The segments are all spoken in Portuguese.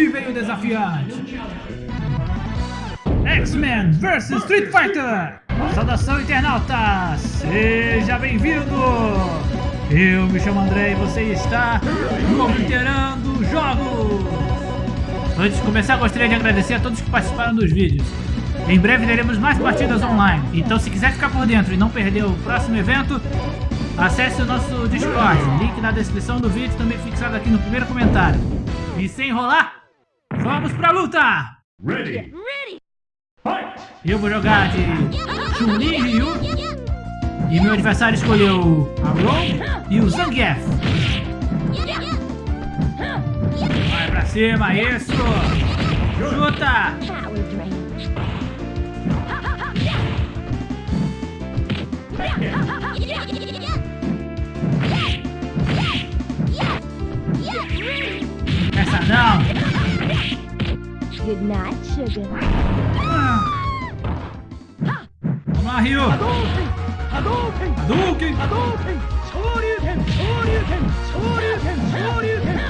Aí vem o desafiante. X-Men vs Street Fighter. Saudação internauta, seja bem-vindo. Eu me chamo André e você está no Obliterando Jogos. Antes de começar, gostaria de agradecer a todos que participaram dos vídeos. Em breve teremos mais partidas online, então se quiser ficar por dentro e não perder o próximo evento, acesse o nosso Discord, link na descrição do vídeo, também fixado aqui no primeiro comentário. E sem enrolar, vamos pra luta! Ready. Fight. Eu vou jogar de Chun-Li e Ryu, e meu adversário escolheu o Ron e o Zangief. Vai pra cima, isso! Chuta! Essa não! Good night, sugar. Vamos lá, Ryu! Hadouken!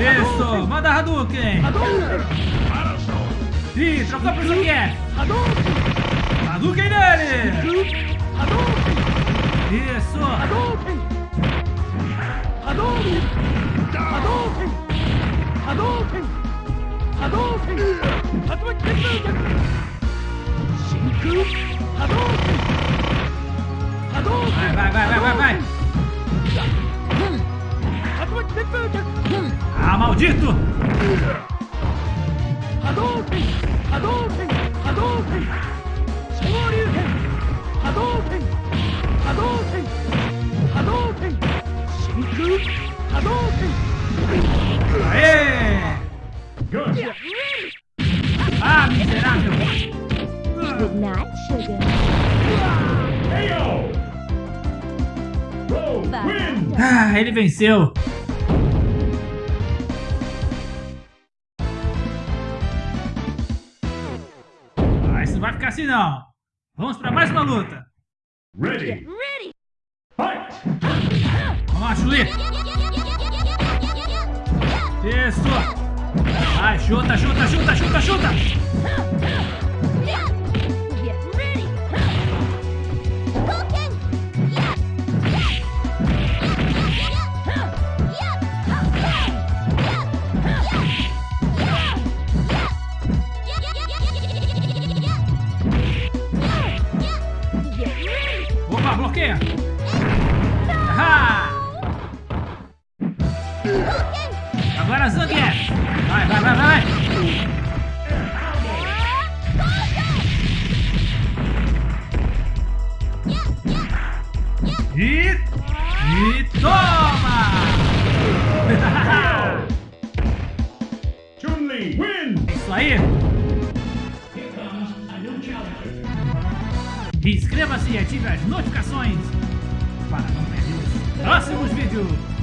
Isso! Manda Hadouken! Ih, trocou pro Zangief! Hadouken nele! Isso! 波動拳竜巻鉄道逆真空波動拳波動拳バイバイバイバイバイ竜巻鉄道逆あー maldito 波動拳波動拳波動拳昇竜拳波動拳波動拳波動拳真空波動拳 Aê! Good. Ah, miserável! Good night, sugar. KO. Ah, ele venceu! Ah, isso não vai ficar assim não! Vamos pra mais uma luta! Ready. Fight. Vamos lá, Chuli! Isso! Vai, chuta, chuta, chuta, chuta, chuta! Opa, bloqueia! Agora Zangief! Vai, vai, vai, vai! E... E toma! Chun-Li. Win. Isso aí! Inscreva-se e ative as notificações para não perder os próximos vídeos!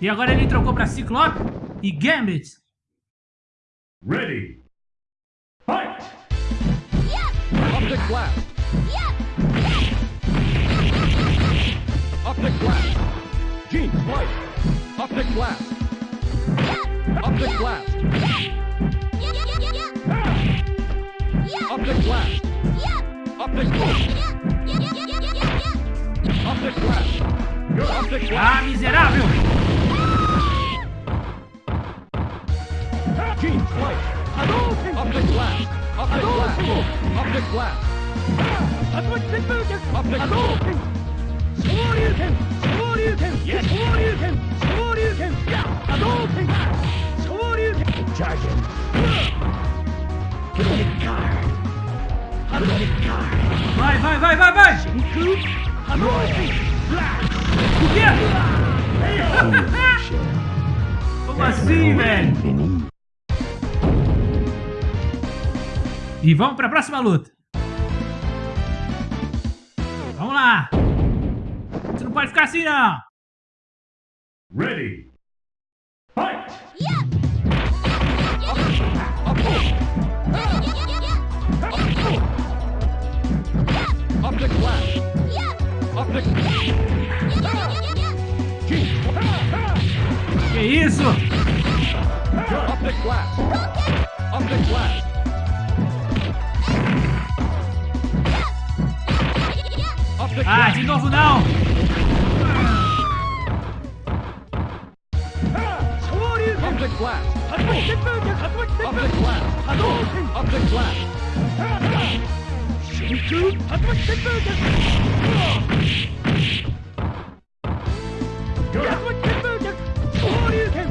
E agora ele trocou para Ciclope e Gambit. Ready. Fight. Optic blast. Optic blast. Gene flight. Optic blast. Optic blast. Optic blast. Optic blast. Optic blast. Ah, miserável! G, slice. Optic blast. Optic blast. Optic blast. Optic blast. Optic blast. 昇竜拳昇竜拳昇竜拳昇竜拳波動拳昇竜拳 Charge him! Ah. Give me the card! Give me the card! Vai, vai, vai, vai, vai! Shinku! Hamoshi! Blast! Yeah! Como assim, velho? E vamos pra próxima luta. Vamos lá. Você não pode ficar assim, não. Ready. Fight. Optic blast. Optic. Que isso? Optic blast. Optic blast. Ah, blast. de novo não! Optic blast. Optic blast. Optic blast.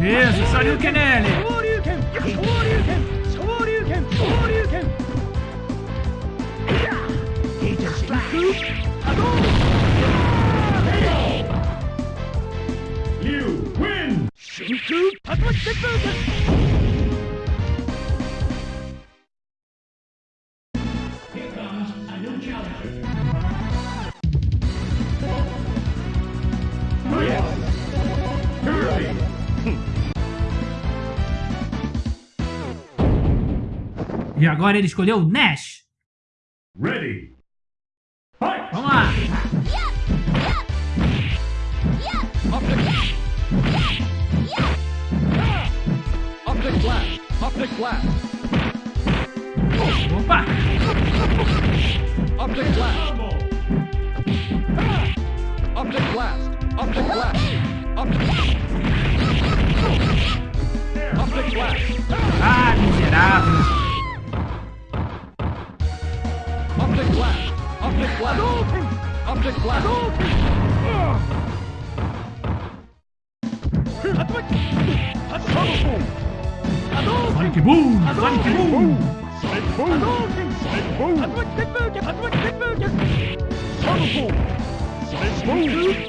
Isso, Shoryuken nele! You win! Kirby! E agora ele escolheu Nash! Ready! Fight! Vamos lá! Optic. Optic blast. Optic blast. Opa! Optic blast. Combo! Optic blast. Optic blast. Optic. Optic blast. Ah, miserável! 사이키 붐! 사이키 붐! 사이키 붐! 사이키 붐! 사이키 붐! 사이키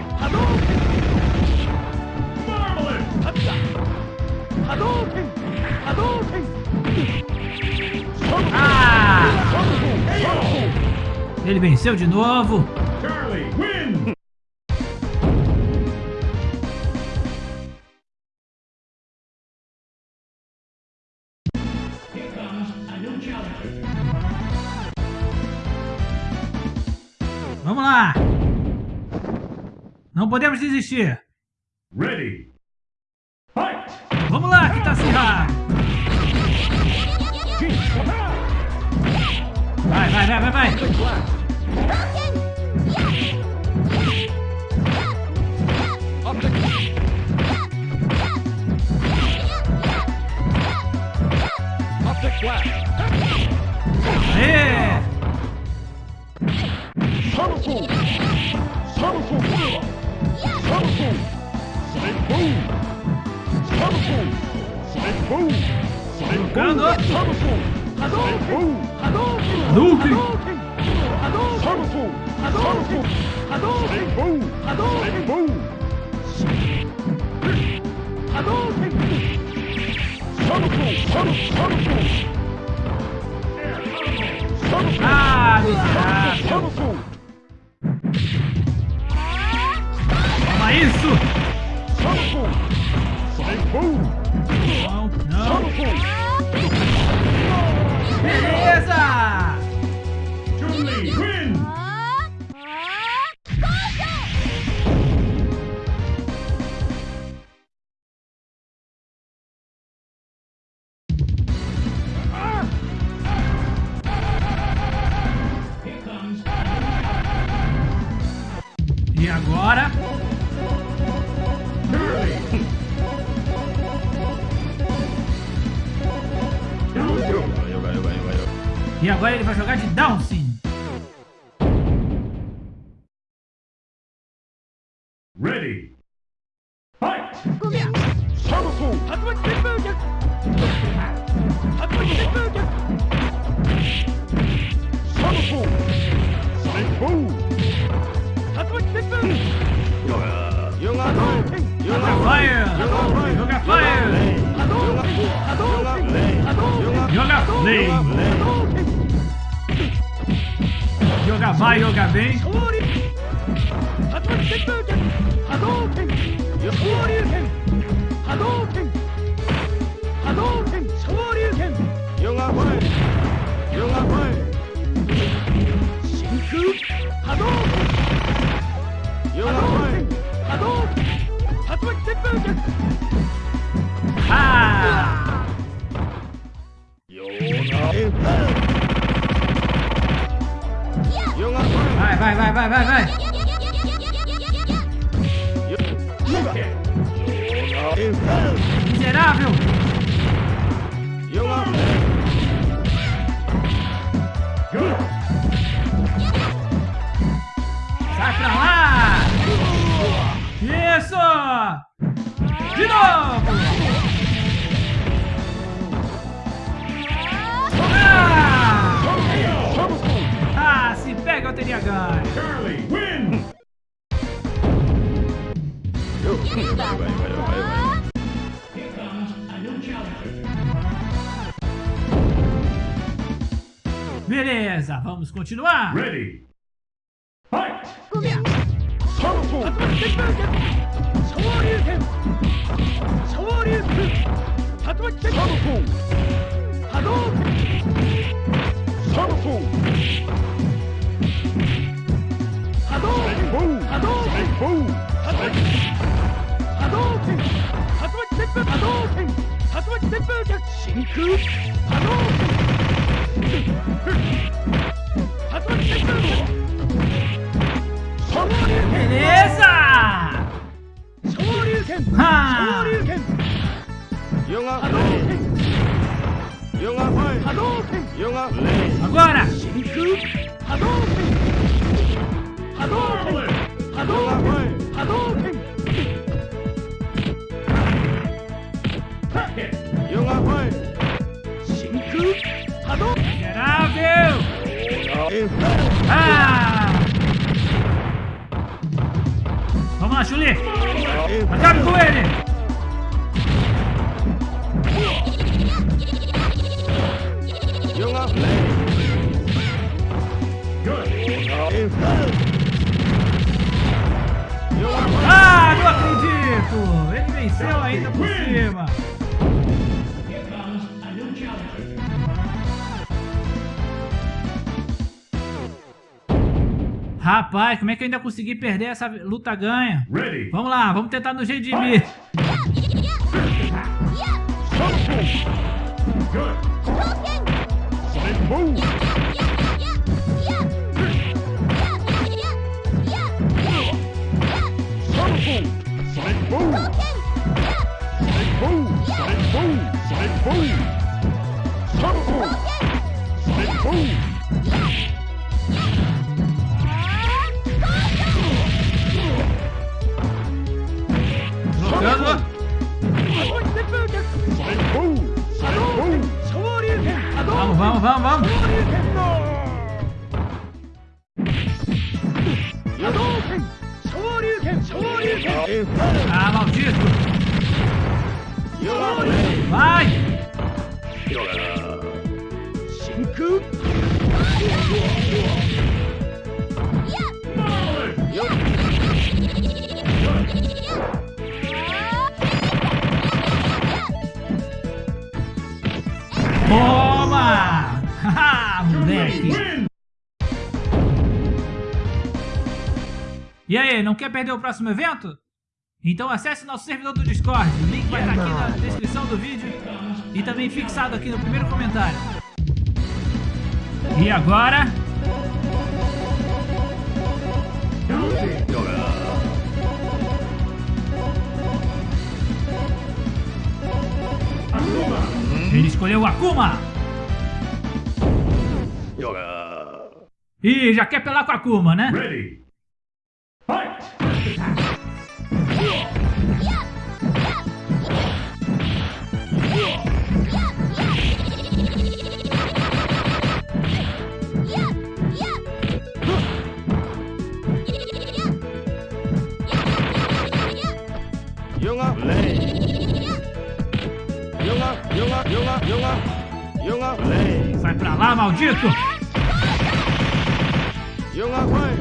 Ele venceu de novo! Charlie win! Vamos lá! Não podemos desistir! Ready! Fight! Vamos lá, Kitashira! Vai, vai, vai, vai, vai! Optic blast. Optic. Optic blast. Aê! Colocando! Hadouken! Ah, miserável! Toma isso! Não, não! Beleza! E agora? Charlie! E agora ele vai jogar de. Ready! Bling, bling. Yoga vai, yoga vem. Yoga vai, yoga vai. Shinku, Hadouken. Yoga vai, Hadouken. Hadouken. Ha! Vai, vai, vai. Miserável! Good. Sai pra lá! Isso! De novo! Teria ganho. Charlie, win! Beleza, vamos continuar. Ready. Fight! Agora! Miserável! Ah! Vamos lá, Chuli! Acabe com ele! Good. Ah, não acredito! Ele venceu ainda por cima! Rapaz, como é que eu ainda consegui perder essa luta ganha? Ready. Vamos lá, vamos tentar Vamos, vamos, vamos, vamos. Moleque. Win! E aí, não quer perder o próximo evento? Então acesse nosso servidor do Discord, o link vai estar aqui na descrição do vídeo e também fixado aqui no primeiro comentário. E agora... Ele escolheu o Akuma! Ih, já quer pelar com a Akuma, né? Ready. Fight! Sai pra lá, maldito! Junge Freund,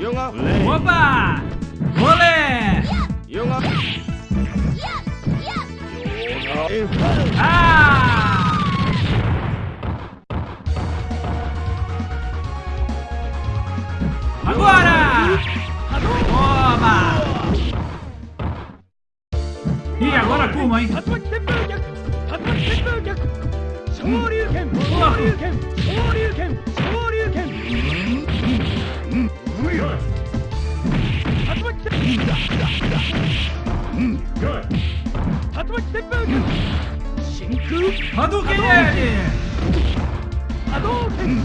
junger Freund. Hoppa! Wolle! Junger Ah! Agora! Toma! E agora como, hein? Hum. Toma! Hadouken ele! Hadouken!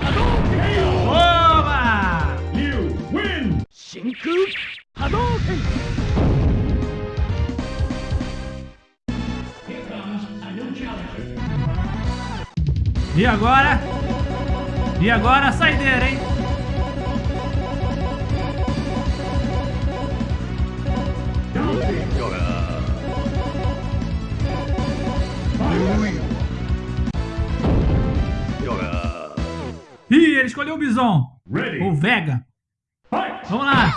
Hadouken! Oba! You win! Shinku E agora? E agora a saideira, hein? Escolheu o Bison. Ready! Ou Vega. Fight! Vamos lá.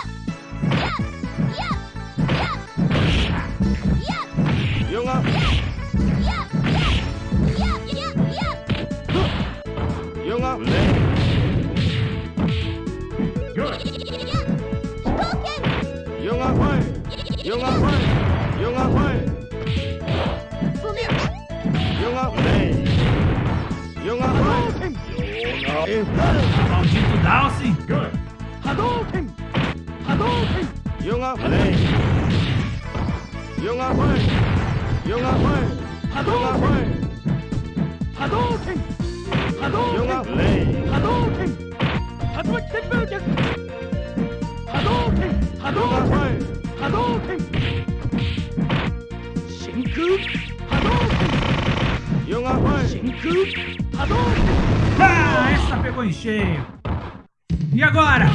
Yoga! Maldito Dalsin. Good! Hadouken! Hadouken! Yoga Play! Yoga Fire! Yoga Fire! Yoga Fire! Hadouken! Hadouken! Yoga Play! Hadouken! Atomic Explosion! Hadouken! Hadouken! Hadouken! Shinku! Hadouken! Yoga Fire! Shinku! Ah, essa pegou em cheio. E agora?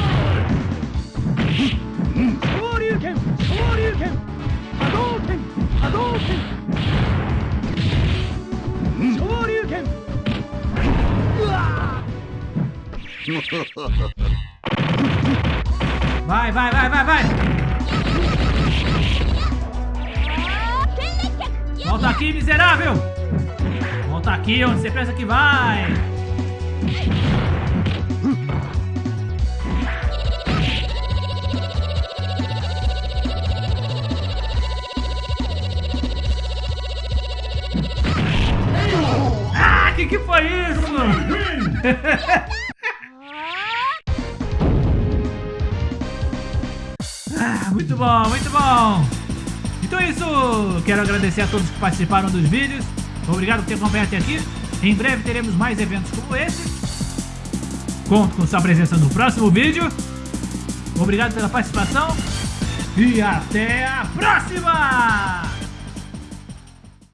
Vai, vai, vai, vai, vai. Volta aqui, miserável. Volta aqui onde você pensa que vai. Ah, que que foi isso? Ah, muito bom, muito bom. Então é isso. Quero agradecer a todos que participaram dos vídeos. Obrigado por ter acompanhado até aqui. Em breve teremos mais eventos como esse. Conto com sua presença no próximo vídeo. Obrigado pela participação. E até a próxima!